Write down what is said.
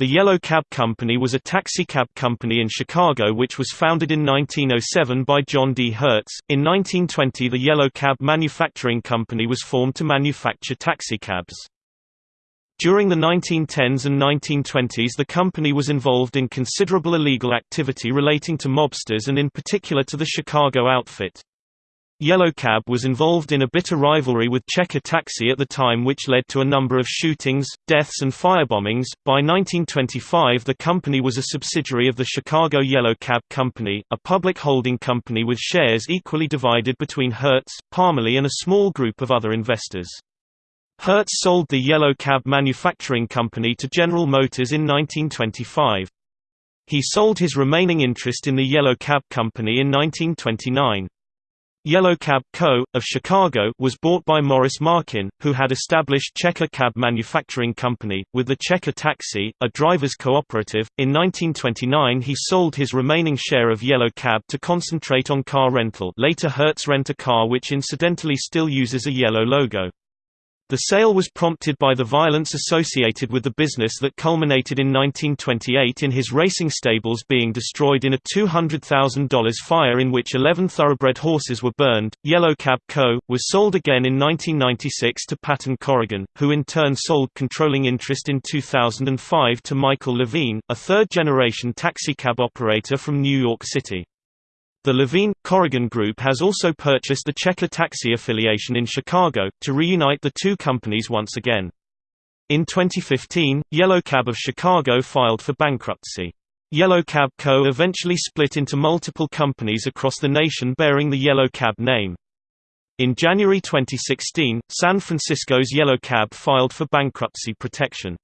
The Yellow Cab Company was a taxicab company in Chicago which was founded in 1907 by John D. Hertz. In 1920 the Yellow Cab Manufacturing Company was formed to manufacture taxicabs. During the 1910s and 1920s the company was involved in considerable illegal activity relating to mobsters and in particular to the Chicago outfit. Yellow Cab was involved in a bitter rivalry with Checker Taxi at the time which led to a number of shootings, deaths and firebombings. By 1925 the company was a subsidiary of the Chicago Yellow Cab Company, a public holding company with shares equally divided between Hertz, Parmelee and a small group of other investors. Hertz sold the Yellow Cab Manufacturing Company to General Motors in 1925. He sold his remaining interest in the Yellow Cab Company in 1929. Yellow Cab Co., of Chicago was bought by Morris Markin, who had established Checker Cab Manufacturing Company, with the Checker Taxi, a driver's cooperative. In 1929 he sold his remaining share of Yellow Cab to concentrate on car rental later Hertz Rent-A-Car which incidentally still uses a yellow logo. The sale was prompted by the violence associated with the business that culminated in 1928 in his racing stables being destroyed in a $200,000 fire in which 11 thoroughbred horses were burned. Yellow Cab Co. was sold again in 1996 to Patton Corrigan, who in turn sold controlling interest in 2005 to Michael Levine, a third generation taxicab operator from New York City. The Levine Corrigan Group has also purchased the Checker Taxi affiliation in Chicago, to reunite the two companies once again. In 2015, Yellow Cab of Chicago filed for bankruptcy. Yellow Cab Co. eventually split into multiple companies across the nation bearing the Yellow Cab name. In January 2016, San Francisco's Yellow Cab filed for bankruptcy protection.